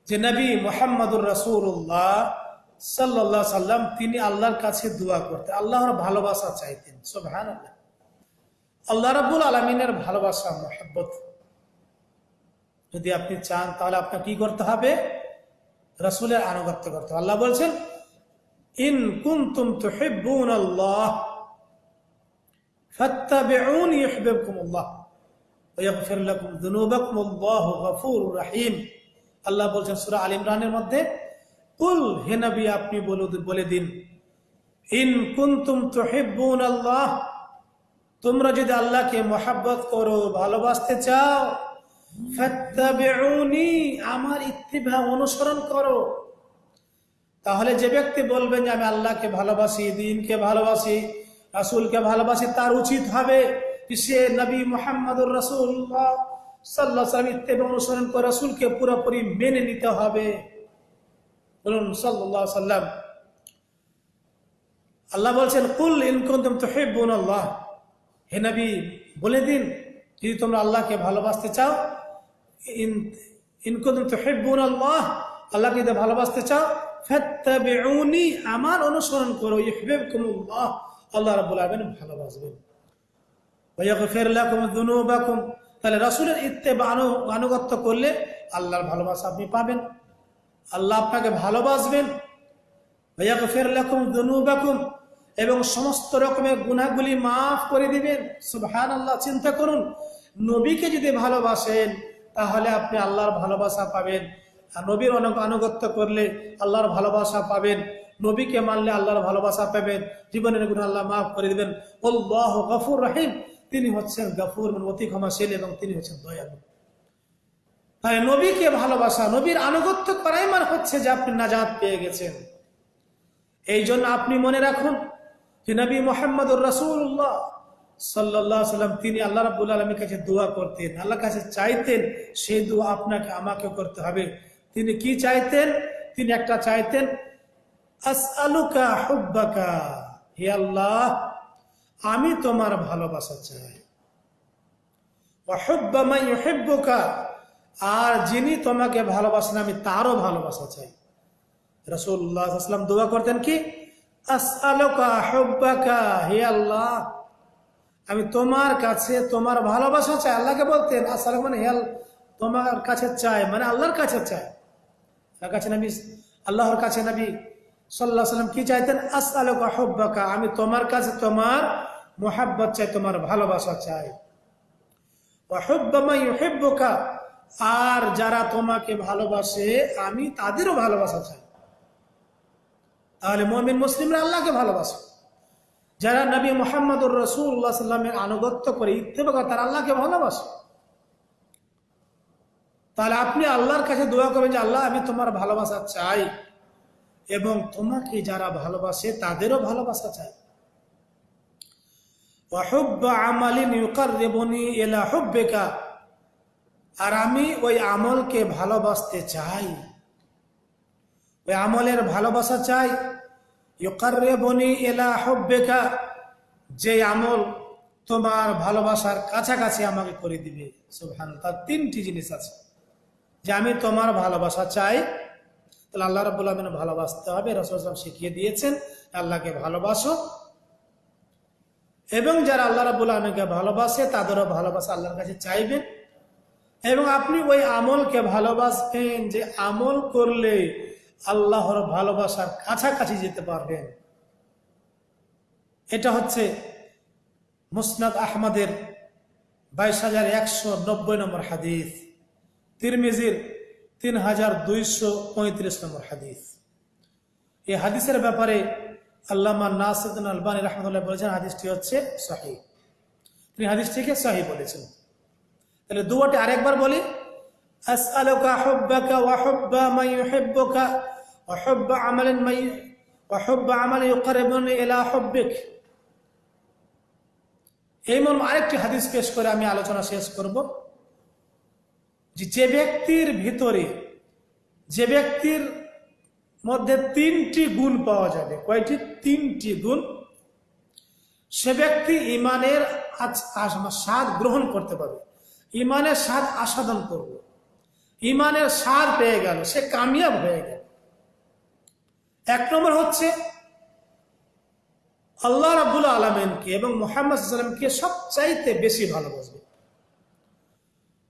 যে নবী মোহাম্মদুর রসুল্লাহ সাল্লাহ সাল্লাম, তিনি আল্লাহর কাছে দোয়া করতেন। আল্লাহর ভালোবাসা চাইতেন। সোভান আল্লাহ আল্লাহ রাবুল আলমিনের ভালোবাসা, মোহাব্বত। যদি আপনি চান, তাহলে আপনার কি করতে হবে? রসুলের আনুগত্য করতে আল্লাহ বলছেন, ইন ওয়া ইয়াগফির লাকুম যুনুবাকুম, আল্লাহু আল্লাহ বলছেন, সূরা আল ইমরানের মধ্যে, কুল হে আপনি বলে দিন ইন কুনতুম তুহিব্বুন আল্লাহ তোমরা যদি আল্লাহকে মহাব্বত করো, ভালোবাসতে চাও আমার ইত্তিবা অনুসরণ করো। তাহলে যে ব্যক্তি বলবেন যে, আমি আল্লাহকে ভালোবাসি, দিনকে ভালোবাসি, রাসূলকে ভালোবাসি, তার উচিত হবে সে নবী মোহাম্মদুর রাসূলুল্লাহ সাল্লাল্লাহু আলাইহি ওয়াসাল্লাম ইত্তিবা অনুসরণ করে, রাসূলকে পুরোপুরি মেনে নিতে হবে। বলুন আলাইহি সাল্লাম আল্লাহ বলছেন, কুল ইন কুনতুম তুহিব্বুন আল্লাহ হে নবী, বলে দিন, যদি তোমরা আল্লাহকে ভালোবাসতে চাও ইন ইন কুনতুম তুহিব্বুন আল্লাহ আল্লাহকে যদি ভালোবাসতে চাও, ফাত্তাবিউনি, আমার অনুসরণ করো, ইউহিব্বুকুমুল্লাহ, আল্লাহ আলামিন ভালোবাসবেন। তাহলে রসুলের ইত্তে আনু- আনুগত্য করলে আল্লাহর ভালোবাসা আপনি পাবেন। আল্লাহ আপনাকে ভালোবাসবেন। ওয়াগফির লাকুম যুনুবাকুম, এবং সমস্ত রকমের গুনাহগুলি মাফ করে দিবেন। সুবহানাল্লাহ, চিন্তা করুন। নবীকে যদি ভালোবাসেন তাহলে আপনি আল্লাহর ভালোবাসা পাবেন। আর নবীর অনু- আনুগত্য করলে আল্লাহর ভালোবাসা পাবেন। নবীকে মানলে আল্লাহর ভালোবাসা পাবেন। জীবনের গুণ আল্লাহ মাফ করে দিবেন। আল্লাহ গফুর রহিম। তিনি হচ্ছেন গফুর অতি ক্ষমাশীল এবং তিনি হচ্ছেন দয়ালু। তাই নবীকে ভালোবাসা, নবীর আনুগত্য করাই মানে হচ্ছে যে আপনি নাজাদ পেয়ে গেছেন। এই জন্য আপনি মনে রাখুন যে নবী মোহাম্মদুর রাসূলুল্লাহ সাল্লাহ সাল্লাম, তিনি আল্লাহ রাবুল আলমীর কাছে দোয়া করতেন। আল্লাহর কাছে চাইতেন সেই দোয়া আপনাকে আমাকে করতে হবে। তিনি কি চাইতেন? তিনি একটা চাইতেন হে আল্লাহ, আমি তোমার ভালোবাসা চাই। আর যিনি তোমাকে ভালোবাসেন, আমি তারও ভালোবাসা চাই। রসুল্লাহ আসলাম দোয়া করতেন কি? আসআলুকা হুব্বাকা, হে আল্লাহ আমি তোমার কাছে তোমার ভালোবাসা চাই, আল্লাহকে বলতেন আসআলুকা মানে হেল তোমার কাছে চাই মানে আল্লাহর কাছে চাই। আল্লাহর কাছে নবী, আল্লাহর কাছে নবী সাল্লাহ সাল্লাম কি চাইতেন? আসআলুকা হুব্বাকা, আমি তোমার কাছে তোমার মোহাব্বত চাই, তোমার ভালোবাসা চাই। মান আর যারা তোমাকে ভালোবাসে, আমি তাদেরও ভালোবাসা চাই। তাহলে মমিন, মুসলিমরা আল্লাহকে ভালোবাসে। যারা নবী মোহাম্মদুর রসুল্লাহ সাল্লামের আনুগত্য করে ইত্তেবাকা তারা আল্লাহকে ভালোবাসে। তাহলে আপনি আল্লাহর কাছে দোয়া করবেন যে, আল্লাহ, আমি তোমার ভালোবাসা চাই এবং তোমাকে যারা ভালোবাসে, তাদেরও ভালোবাসা চাই। আর আমি ওই আমলকে ভালোবাসতে চাই। ওই আমলের ভালোবাসা চাই। যে আমল তোমার ভালোবাসার কাছাকাছি আমাকে করে দিবে। সুবহান তার তিনটি জিনিস আছে। যে আমি তোমার ভালোবাসা চাই, তাহলে আল্লাহ রাবুল আলমিন ভালোবাসতে হবে রসুলাম শিখিয়ে দিয়েছেন, আল্লাহকে ভালোবাসো। এবং যারা আল্লাহ রাবুল আলমীকে ভালোবাসে, তাদেরও ভালোবাসা আল্লাহর কাছে চাইবেন। এবং আপনি ওই আমলকে ভালোবাসবেন যে আমল করলে আল্লাহর ভালোবাসার কাছাকাছি যেতে পারবেন। এটা হচ্ছে মুসনাদ আহমদের বাইশ হাজার একশো নব্বই নম্বর হাদিস, তিরমিজির তিন হাজার দুইশো পঁয়ত্রিশ নম্বর হাদিস। এই হাদিসের ব্যাপারে আল্লামা নাসিদ্দিন আলবানী রহমতুল্লাহ বলেছেন, হাদিসটি হচ্ছে সাহি। তিনি হাদিসটিকে সাহি বলেছেন। তাহলে দুয়াটি আরেকবার বলি। হুব্বা মান ইউহিব্বুকা ওয়া হুব্বা আমালান মান ওয়া হুব্বা আমালান ইউকাররিবুনি এই মর্ম আরেকটি হাদিস পেশ করে আমি আলোচনা শেষ করব। যে ব্যক্তির ভিতরে, যে ব্যক্তির মধ্যে তিনটি গুণ পাওয়া যাবে। কয়টি? তিনটি গুণ। সে ব্যক্তি ইমানের স্বাদ গ্রহণ করতে পারবে। ইমানের স্বাদ আস্বাদন করবে। ইমানের স্বাদ পেয়ে গেল, সে কামিয়াব হয়ে গেল। এক নম্বর হচ্ছে, আল্লাহ রাবুল আলমেনকে এবং মোহাম্মদ সাল্লামকে সবচাইতে বেশি ভালোবাসবে।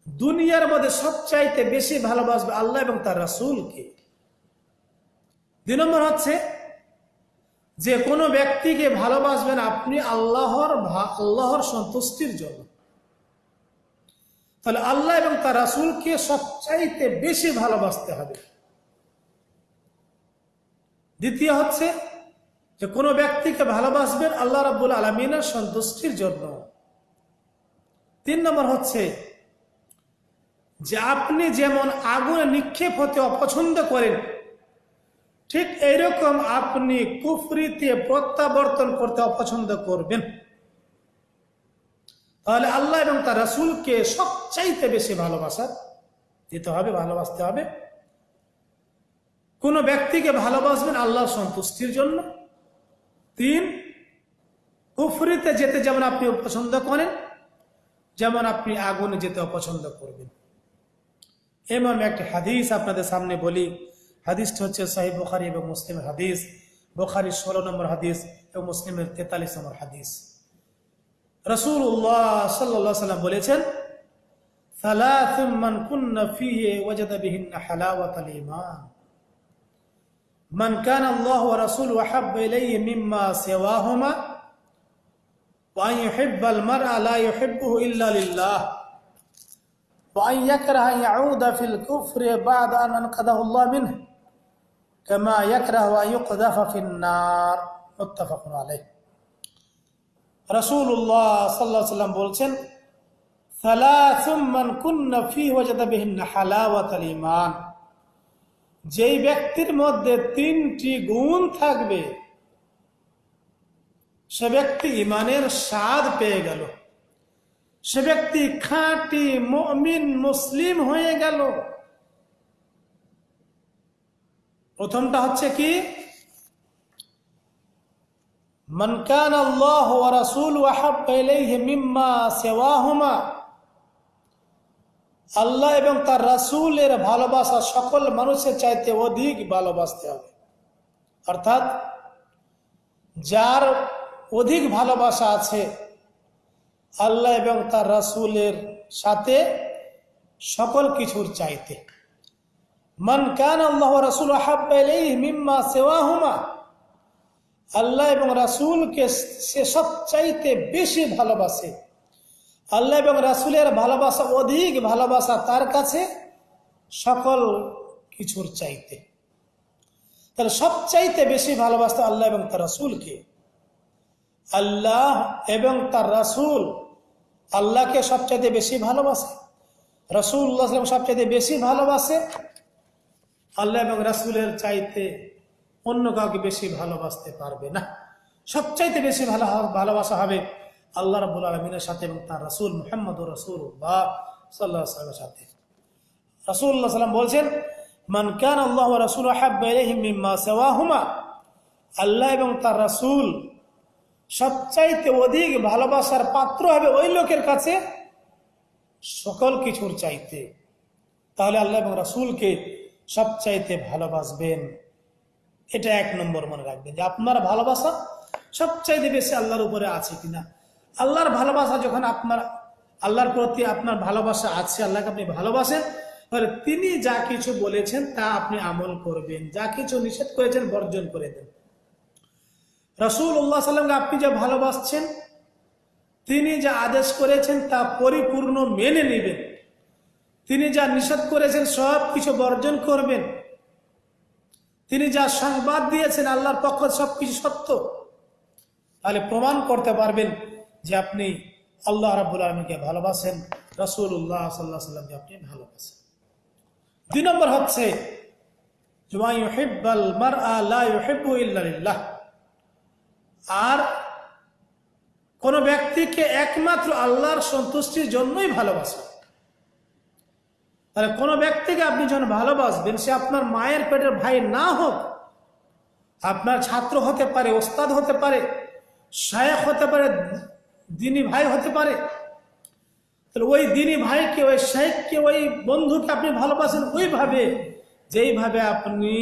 দুনিয়ার মধ্যে সবচাইতে বেশি ভালোবাসবে আল্লাহ এবং তার রাসূলকে। দুই নম্বর হচ্ছে, যে কোনো ব্যক্তিকে ভালোবাসবেন আপনি আল্লাহর আল্লাহর সন্তুষ্টির জন্য। তাহলে আল্লাহ এবং তার রাসূলকে সবচাইতে বেশি ভালোবাসতে হবে। দ্বিতীয় হচ্ছে যে কোনো ব্যক্তিকে ভালোবাসবেন আল্লাহ রাব্বুল আলমিনের সন্তুষ্টির জন্য। তিন নম্বর হচ্ছে যে আপনি যেমন আগুনে নিক্ষেপ হতে অপছন্দ করেন, ঠিক এইরকম আপনি কুফরিতে প্রত্যাবর্তন করতে অপছন্দ করবেন। তাহলে আল্লাহ এবং তার রাসূলকে সবচাইতে বেশি ভালোবাসা দিতে হবে, ভালোবাসতে হবে। কোনো ব্যক্তিকে ভালোবাসবেন আল্লাহর সন্তুষ্টির জন্য। তিন, কুফরিতে যেতে যেমন আপনি পছন্দ করেন, যেমন আপনি আগুনে যেতে অপছন্দ করবেন। এমন একটি হাদিস আপনাদের সামনে বলি। হাদিসটি হচ্ছে সাহিব বখারি এবং মুসলিমের হাদিস। বখারি ষোলো নম্বর হাদিস এবং মুসলিমের তেতাল্লিশ নম্বর হাদিস। রসুল্লাহ সাল্লাহ সাল্লাম বলেছেন ثلاث من كن فيه وجد بهن حلاوة الإيمان من كان الله ورسوله أحب إليه مما سواهما وأن يحب المرء لا يحبه إلا لله وأن يكره أن يعود في الكفر بعد أن أنقذه الله منه كما يكره أن يقذف في النار متفق عليه রসুল্লাহ সাল্লাহ সাল্লাম বলছেন যেই ব্যক্তির মধ্যে তিনটি গুণ থাকবে, সে ব্যক্তি ইমানের স্বাদ পেয়ে গেল। সে ব্যক্তি খাঁটি মমিন মুসলিম হয়ে গেল। প্রথমটা হচ্ছে কি? মনকান আল্লাহ রাসুল মিম্মা সেওয়াহুমা। আল্লাহ এবং তার রাসূলের ভালোবাসা সকল মানুষের চাইতে অধিক ভালোবাসতে হবে। অর্থাৎ যার অধিক ভালোবাসা আছে, আল্লাহ এবং তার রাসূলের সাথে সকল কিছুর চাইতে। মান কান আল্লাহ রাসুল রাসূল মিম্মা সেওয়াহুমা। আল্লাহ এবং রাসূলকে সে সব চাইতে বেশি ভালোবাসে। আল্লাহ এবং রাসূলের ভালোবাসা অধিক ভালোবাসা তার কাছে সকল কিছুর চাইতে। তাহলে সবচাইতে বেশি ভালোবাসতে আল্লাহ এবং তার রাসূলকে। আল্লাহ এবং তার রাসূল আল্লাহকে সবচাইতে বেশি ভালোবাসে। রসুল্লাহ সবচাইতে বেশি ভালোবাসে আল্লাহ এবং রাসূলের চাইতে অন্য কাউকে বেশি ভালোবাসতে পারবে না। সবচাইতে বেশি ভালো ভালোবাসা হবে আল্লাহ রাবুল আলমিনের সাথে এবং তার রাসুল মোহাম্মদ রসুল বা সাল্লাহ সাল্লামের সাথে। রাসুল্লাহ সাল্লাম বলছেন, মান কান আল্লাহ রাসুল মিম্মা আল্লাহ এবং তার রাসুল সবচাইতে অধিক ভালোবাসার পাত্র হবে ওই লোকের কাছে সকল কিছুর চাইতে। তাহলে আল্লাহ এবং রাসুলকে সবচাইতে ভালোবাসবেন। এটা এক নম্বর মনে রাখবেন যে আপনার ভালোবাসা সবচাইতে বেশি আল্লাহর উপরে আছে কিনা। আল্লাহর ভালোবাসা যখন আপনার, আল্লাহর প্রতি আপনার ভালোবাসা আছে, আল্লাহকে আপনি ভালোবাসেন, তাহলে তিনি যা কিছু বলেছেন তা আপনি আমল করবেন, যা কিছু নিষেধ করেছেন বর্জন করে দেন। রসুল উল্লাহ সাল্লামকে আপনি যা ভালোবাসছেন, তিনি যা আদেশ করেছেন তা পরিপূর্ণ মেনে নেবেন। তিনি যা নিষেধ করেছেন সব কিছু বর্জন করবেন। তিনি যা সংবাদ দিয়েছেন, আল্লাহর পক্ষ সব কিছু সত্য। তাহলে প্রমাণ করতে পারবেন যে আপনি আল্লাহ রাবুল আলমীকে ভালোবাসেন রসুল উল্লাহ সাল্লাহ সাল্লামকে আপনি ভালোবাসেন। দুই নম্বর হচ্ছে আর কোন ব্যক্তিকে একমাত্র আল্লাহর সন্তুষ্টির জন্যই ভালোবাসে। তাহলে কোনো ব্যক্তিকে আপনি যখন ভালোবাসবেন, সে আপনার মায়ের পেটের ভাই না হোক, আপনার ছাত্র হতে পারে, ওস্তাদ হতে পারে শায়ক হতে পারে, দিনী ভাই হতে পারে, তাহলে ওই দিনী ভাইকে, ওই শেখকে ওই বন্ধুকে আপনি ভালোবাসেন ওইভাবে, যেইভাবে আপনি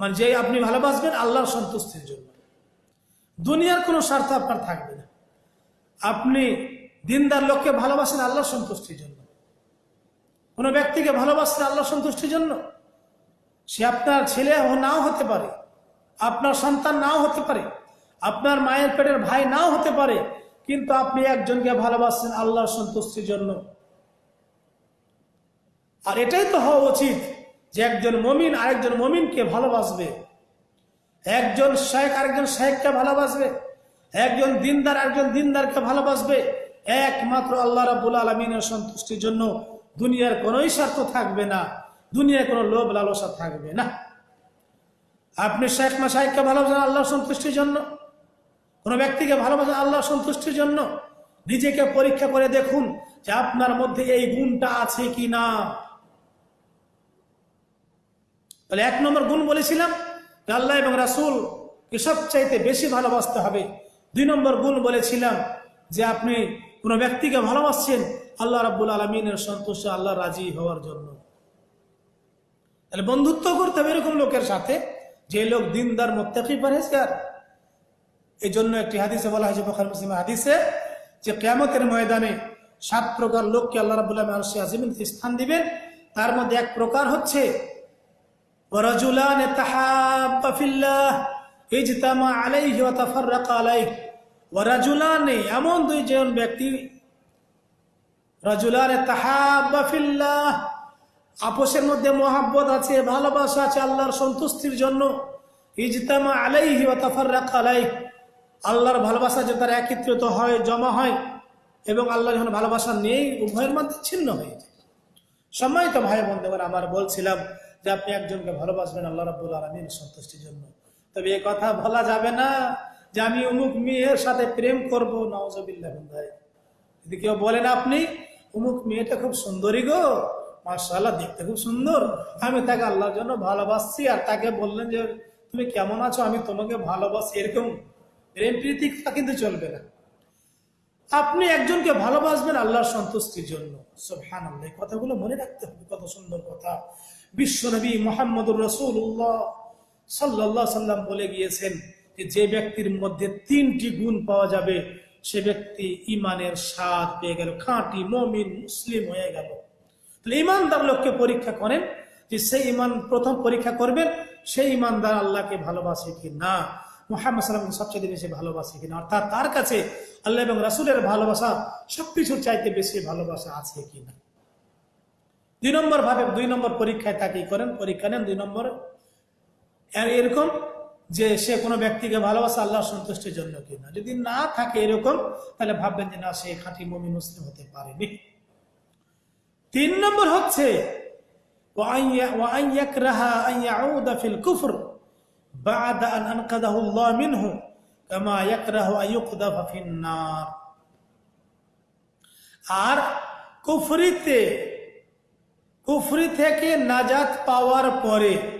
মানে যেই আপনি ভালোবাসবেন আল্লাহর সন্তুষ্টির জন্য। দুনিয়ার কোনো স্বার্থ আপনার থাকবে না। আপনি দিনদার লোককে ভালোবাসেন আল্লাহর সন্তুষ্টির জন্য। কোনো ব্যক্তিকে ভালোবাসেন আল্লাহর সন্তুষ্টির জন্য? সে আপনার ছেলে নাও হতে পারে, আপনার সন্তান নাও হতে পারে, আপনার মায়ের পেটের ভাই নাও হতে পারে, কিন্তু আপনি একজনকে ভালোবাসছেন আল্লাহর সন্তুষ্টির জন্য। আর এটাই তো হওয়া উচিত যে একজন মমিন আরেকজন মমিনকে ভালোবাসবে। একজন শেখ আরেকজন শেখকে ভালোবাসবে। একজন দিনদার একজন দিনদারকে ভালোবাসবে। একমাত্র আল্লাহ রাবুল আলমিনের সন্তুষ্টির জন্য দুনিয়ার কোনোই স্বার্থ থাকবে না, দুনিয়ার কোনো লোভ লালসা থাকবে না। আপনি শেখ মাসাইককে ভালোবাসেন আল্লাহ সন্তুষ্টির জন্য? কোনো ব্যক্তিকে ভালোবাসেন আল্লাহ সন্তুষ্টির জন্য? নিজেকে পরীক্ষা করে দেখুন যে আপনার মধ্যে এই গুণটা আছে কি না তাহলে এক নম্বর গুণ বলেছিলাম আল্লাহ এবং রাসুল কে সবচাইতে বেশি ভালোবাসতে হবে। দুই নম্বর গুণ বলেছিলাম যে আপনি কোনো ব্যক্তিকে ভালোবাসছেন, আল্লাহ রাবুল আলমিনের সন্তোষে আল্লাহ রাজি হওয়ার জন্য। তাহলে বন্ধুত্ব করতে হবে এরকম লোকের সাথে, যে লোক দিনদার, মোত্তাকি পরহেজগার। এই জন্য একটি হাদিসে বলা হয়েছে, বখার মুসলিম হাদিসে যে কেয়ামতের ময়দানে সাত প্রকার লোককে আল্লাহ রাবুল্লাহ আলসি আজিমিন স্থান দিবেন। তার মধ্যে এক প্রকার হচ্ছে এই যে তামা আলাইহি তাফার রাখা আলাই ওয়ারাজুলানে এমন দুইজন ব্যক্তি, রাজুলানে তাহাবাফিল্লাহ আপোষের মধ্যে মহাব্বত আছে, ভালোবাসা আছে, আল্লাহর সন্তুষ্টির জন্য। ইজতামা আলাইহি ও তাফার রাখা আলাই আল্লাহর ভালোবাসা যে তারা একত্রিত হয়, জমা হয়, এবং আল্লাহ যখন ভালোবাসা নেই, উভয়ের মধ্যে ছিন্ন হয়ে যায়। সম্মানিত ভাই বন্ধুগণ, আমার বলছিলাম যে আপনি একজনকে ভালোবাসবেন, আল্লাহ রাবুল আলমিন সন্তুষ্টির জন্য। তবে এ কথা বলা যাবে না। যে আমি অমুক মেয়ের সাথে প্রেম করব নওয়াজবিল্লাহ যদি কেউ বলেন আপনি, অমুক মেয়েটা খুব সুন্দরী গো মার্শাল্লাহ দেখতে খুব সুন্দর। আমি তাকে আল্লাহর জন্য ভালোবাসছি আর তাকে বললেন যে, তুমি কেমন আছো? আমি তোমাকে ভালোবাসি। এরকম প্রেম প্রীতি কিন্তু চলবে না। আপনি একজনকে ভালোবাসবেন আল্লাহর সন্তুষ্টির জন্য। সোহান আল্লাহ কথাগুলো মনে রাখতে হবে, কত সুন্দর কথা। বিশ্বনবী মোহাম্মদুর রসুল্লাহ সাল্লাহ সাল্লাম বলে গিয়েছেন যে ব্যক্তির মধ্যে তিনটি গুণ পাওয়া যাবে, সে ব্যক্তি ইমানের স্বাদ পেয়ে গেল, খাঁটি মমিন, মুসলিম হয়ে গেল। তাহলে ইমানদার লোককে পরীক্ষা করেন যে সেই ইমান প্রথম পরীক্ষা করবেন সেই ইমানদার আল্লাহকে ভালোবাসে কি না? মোহাম্মদ সাল্লামকে সবচেয়ে বেশি ভালোবাসে কিনা অর্থাৎ তার কাছে আল্লাহ এবং রাসুলের ভালোবাসা, সবকিছুর চাইতে বেশি ভালোবাসা আছে কিনা দুই নম্বর ভাবে, দুই নম্বর পরীক্ষায় তাকেই করেন, পরীক্ষা নেন। দুই নম্বর, এরকম যে সে কোনো ব্যক্তিকে ভালোবাসা আল্লাহ সন্তুষ্টির জন্য কিনা। যদি না থাকে এরকম, তাহলে ভাববেন যে না, সে খাঁটি মমি মুসলিম হতে পারেনি। তিন নম্বর হচ্ছে আর কুফরিতে, কুফরি থেকে নাজাত পাওয়ার পরে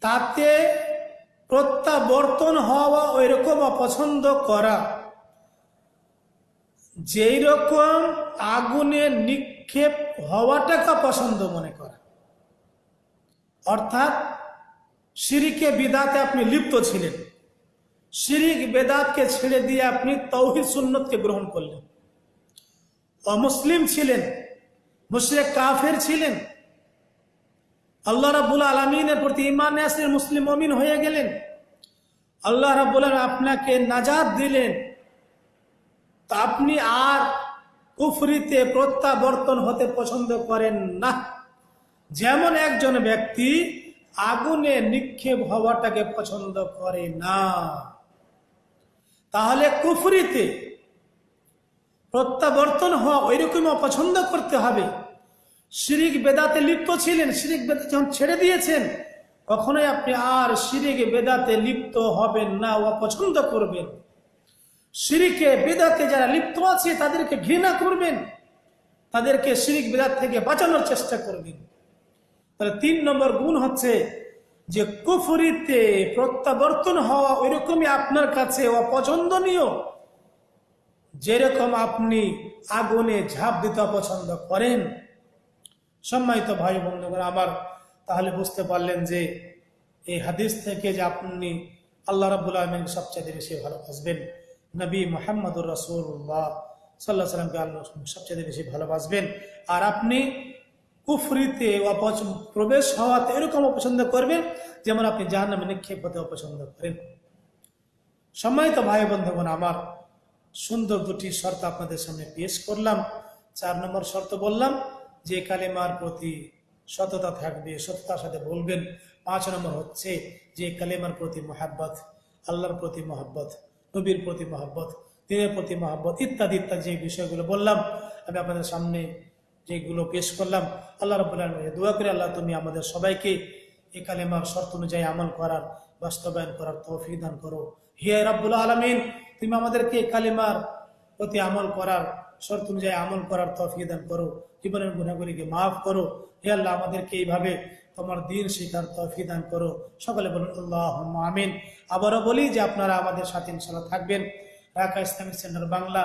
তাতে প্রত্যাবর্তন হওয়া ওই রকম অপছন্দ করা। যেই রকম আগুনে নিক্ষেপ হওয়াটাকে পছন্দ মনে করা। অর্থাৎ সিরিকে বিদাতে আপনি লিপ্ত ছিলেন। শিরিক বেদাতকে ছেড়ে দিয়ে আপনি তৌহিদ সুন্নতকে গ্রহণ করলেন। অমুসলিম ছিলেন, মুশরেক কাফের ছিলেন আল্লাহ রাবুল আলমিনের প্রতি ইমান আসলেন, মুসলিম অমিন হয়ে গেলেন। আল্লাহ রাবুল আপনাকে নাজাদ দিলেন। তা আপনি আর কুফরিতে প্রত্যাবর্তন হতে পছন্দ করেন না। যেমন একজন ব্যক্তি আগুনে নিক্ষেপ হওয়াটাকে পছন্দ করে না। তাহলে কুফরিতে প্রত্যাবর্তন হওয়া ওই রকম অপছন্দ করতে হবে। শিরিক বেদাতে লিপ্ত ছিলেন, শিরিক বেদা যখন ছেড়ে দিয়েছেন, কখনোই আপনি আর শিরিক বেদাতে লিপ্ত হবেন না, অপছন্দ করবেন। শিরিকে, বেদাতে যারা লিপ্ত আছে, তাদেরকে ঘৃণা করবেন, তাদেরকে শিরিক বেদাত থেকে বাঁচানোর চেষ্টা করবেন। তাহলে তিন নম্বর গুণ হচ্ছে যে কুফরিতে প্রত্যাবর্তন হওয়া ওই রকমই আপনার কাছে অপছন্দনীয়, যেরকম আপনি আগুনে ঝাঁপ দিতে পছন্দ করেন। সম্মানিত ভাই বন্ধুগণ আমার তাহলে বুঝতে পারলেন যে এই হাদিস থেকে যে আপনি আল্লাহ রাবুল আলমিন সবচেয়ে বেশি ভালোবাসবেন, নবী মোহাম্মদুর রসুল্লাহ সাল্লাহ সাল্লামকে আল্লাহ সবচেয়ে বেশি ভালোবাসবেন। আর আপনি কুফরিতে প্রবেশ হওয়াতে এরকম অপছন্দ করবেন যেমন আপনি জাহান নামে নিক্ষেপ হতে অপছন্দ করেন। সম্মানিত ভাই বন্ধুগণ, আমার সুন্দর দুটি শর্ত আপনাদের সামনে পেশ করলাম। চার নম্বর শর্ত বললাম যে কালেমার প্রতি সততা থাকবে, সততার সাথে বলবেন, পাঁচ নম্বর হচ্ছে যে কালেমার প্রতি মহাব্বত, আল্লাহর প্রতি মহাব্বত, নবীর প্রতি মহাব্বত, দিনের প্রতি মহাব্বত, ইত্যাদি ইত্যাদি যে বিষয়গুলো বললাম, আমি আপনাদের সামনে যেগুলো পেশ করলাম, আল্লাহ রবুল্লাহ দোয়া করে, আল্লাহ তুমি আমাদের সবাইকে এ কালেমার শর্ত অনুযায়ী আমল করার, বাস্তবায়ন করার তৌফিক দান করো। হিয়া রাব্বুল আলমিন, তুমি আমাদেরকে কালেমার প্রতি আমল করার শর্ত অনুযায়ী আমল করার তৌফিক দান করো, জীবনের গুণাগুলিকে মাফ করো। হে আল্লাহ, আমাদেরকে এইভাবে তোমার দিন শিকার তৌফিক দান করো। সকলে বলুন আল্লাহ আমিন। আবারও বলি যে আপনারা আমাদের সাথে ইনশাল্লাহ থাকবেন। ঢাকা ইসলামিক সেন্টার বাংলা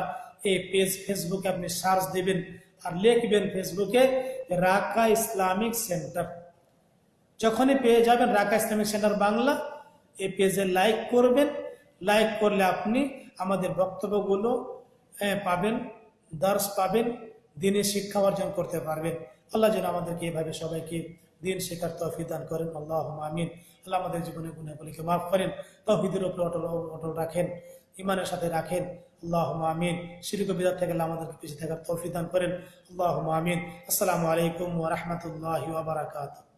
এই পেজ ফেসবুকে আপনি সার্চ দেবেন আর লিখবেন ফেসবুকে রাকা ইসলামিক সেন্টার। যখনই পেয়ে যাবেন রাকা ইসলামিক সেন্টার বাংলা এই পেজে লাইক করবেন। লাইক করলে আপনি আমাদের বক্তব্যগুলো পাবেন। দর্শ পাবেন, দিনে শিক্ষা অর্জন করতে পারবেন। আল্লাহ যেন আমাদেরকে এভাবে সবাইকে দিন শেখার তফি দান করেন। আল্লাহ আমিন। আল্লাহ আমাদের জীবনে গুণাগুলিকে মাফ করেন তহিদের উপরে অটল অটল রাখেন ইমানের সাথে রাখেন। আল্লাহ আমিন। শিরিক বিদার থেকে আমাদেরকে পিছিয়ে থাকার তৌফি দান করেন। আল্লাহ আমিন। আসসালামু আলাইকুম ওরহমতুল্লাহ বারাকাতুহ।